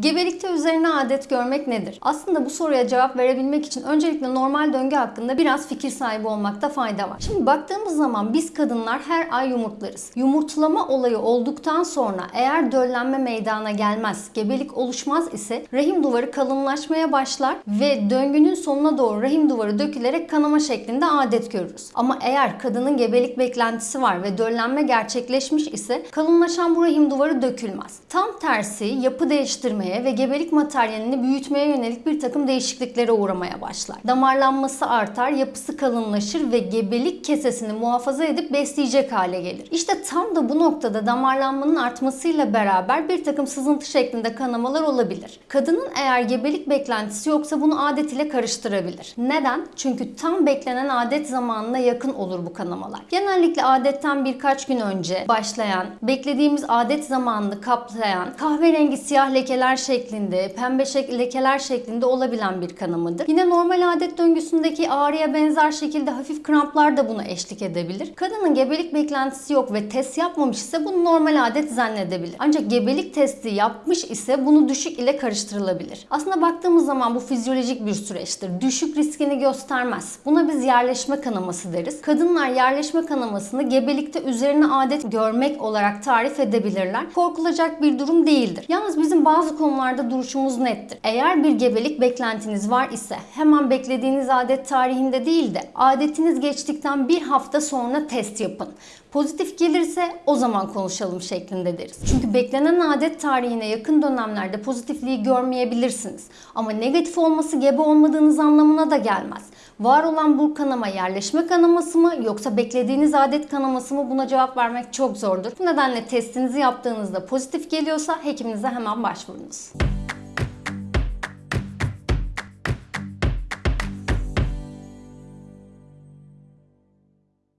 Gebelikte üzerine adet görmek nedir? Aslında bu soruya cevap verebilmek için öncelikle normal döngü hakkında biraz fikir sahibi olmakta fayda var. Şimdi baktığımız zaman biz kadınlar her ay yumurtlarız. Yumurtlama olayı olduktan sonra eğer döllenme meydana gelmez, gebelik oluşmaz ise rahim duvarı kalınlaşmaya başlar ve döngünün sonuna doğru rahim duvarı dökülerek kanama şeklinde adet görürüz. Ama eğer kadının gebelik beklentisi var ve döllenme gerçekleşmiş ise kalınlaşan bu rahim duvarı dökülmez. Tam tersi yapı değiştirmeye ve gebelik materyalini büyütmeye yönelik bir takım değişikliklere uğramaya başlar. Damarlanması artar, yapısı kalınlaşır ve gebelik kesesini muhafaza edip besleyecek hale gelir. İşte tam da bu noktada damarlanmanın artmasıyla beraber bir takım sızıntı şeklinde kanamalar olabilir. Kadının eğer gebelik beklentisi yoksa bunu adet ile karıştırabilir. Neden? Çünkü tam beklenen adet zamanına yakın olur bu kanamalar. Genellikle adetten birkaç gün önce başlayan, beklediğimiz adet zamanını kaplayan, kahverengi siyah lekeler şeklinde, pembe şek- lekeler şeklinde olabilen bir kanamadır. Yine normal adet döngüsündeki ağrıya benzer şekilde hafif kramplar da buna eşlik edebilir. Kadının gebelik beklentisi yok ve test yapmamış ise bunu normal adet zannedebilir. Ancak gebelik testi yapmış ise bunu düşük ile karıştırılabilir. Aslında baktığımız zaman bu fizyolojik bir süreçtir. Düşük riskini göstermez. Buna biz yerleşme kanaması deriz. Kadınlar yerleşme kanamasını gebelikte üzerine adet görmek olarak tarif edebilirler. Korkulacak bir durum değildir. Yalnız bizim bazı konularda duruşumuz nettir. Eğer bir gebelik beklentiniz var ise hemen beklediğiniz adet tarihinde değil de adetiniz geçtikten bir hafta sonra test yapın. Pozitif gelirse o zaman konuşalım şeklinde deriz. Çünkü beklenen adet tarihine yakın dönemlerde pozitifliği görmeyebilirsiniz. Ama negatif olması gebe olmadığınız anlamına da gelmez. Var olan bu kanama yerleşme kanaması mı yoksa beklediğiniz adet kanaması mı buna cevap vermek çok zordur. Bu nedenle testinizi yaptığınızda pozitif geliyorsa hekiminize hemen Films.